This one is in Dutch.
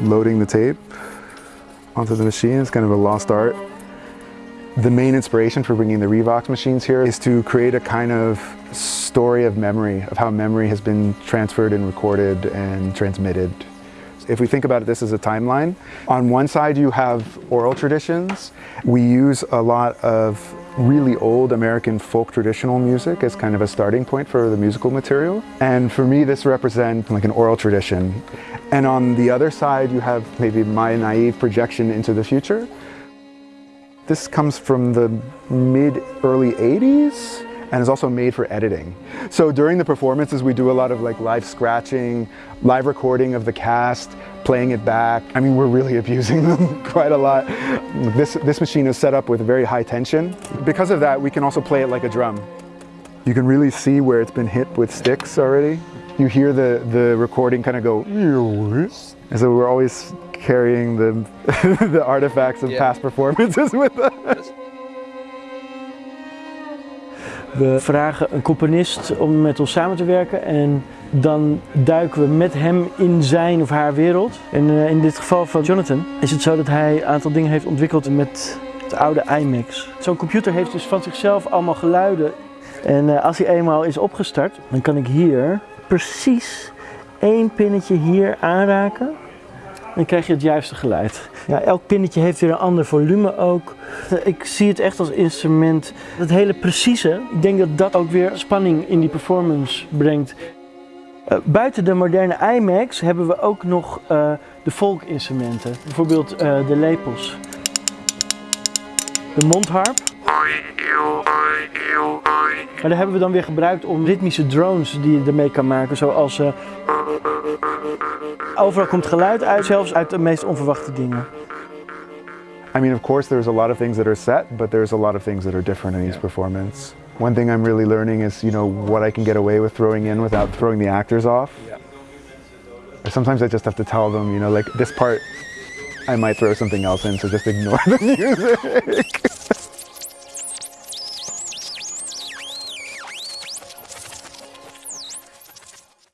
loading the tape onto the machine. It's kind of a lost art. The main inspiration for bringing the Revox machines here is to create a kind of story of memory, of how memory has been transferred and recorded and transmitted. If we think about it, this is a timeline. On one side you have oral traditions. We use a lot of really old American folk traditional music as kind of a starting point for the musical material. And for me this represents like an oral tradition. And on the other side you have maybe my naive projection into the future. This comes from the mid early 80s and is also made for editing. So during the performances we do a lot of like live scratching, live recording of the cast, playing it back. I mean we're really abusing them quite a lot. This, this machine is set up with very high tension. Because of that we can also play it like a drum. You can really see where it's been hit with sticks already. You hear the, the recording kind of go and so we're always carrying the, the artifacts of Yeah. past performances with us. We vragen een componist om met ons samen te werken en dan duiken we met hem in zijn of haar wereld. En eh, in dit geval van Jonathan is het zo dat hij een aantal dingen heeft ontwikkeld met het oude iMax. Zo'n computer heeft dus van zichzelf allemaal geluiden. En eh, als hij eenmaal is opgestart, dan kan ik hier precies één pinnetje hier aanraken. Dan krijg je het juiste geluid. Ja, elk pinnetje heeft weer een ander volume ook. Ik zie het echt als instrument. Het hele precieze, ik denk dat dat ook weer spanning in die performance brengt. Eh, buiten de moderne iMacs hebben we ook nog eh, de folkinstrumenten. Bijvoorbeeld eh, de lepels. De mondharp. Maar daar hebben we dan weer gebruikt om ritmische drones die je ermee kan maken. Zoals eh, overal komt geluid uit, zelfs uit de meest onverwachte dingen. I mean, of course, there's a lot of things that are set, but there's a lot of things that are different in each performance. One thing I'm really learning is, you know, what I can get away with throwing in without throwing the actors off. Sometimes I just have to tell them, you know, like this part, I might throw something else in, so just ignore the music.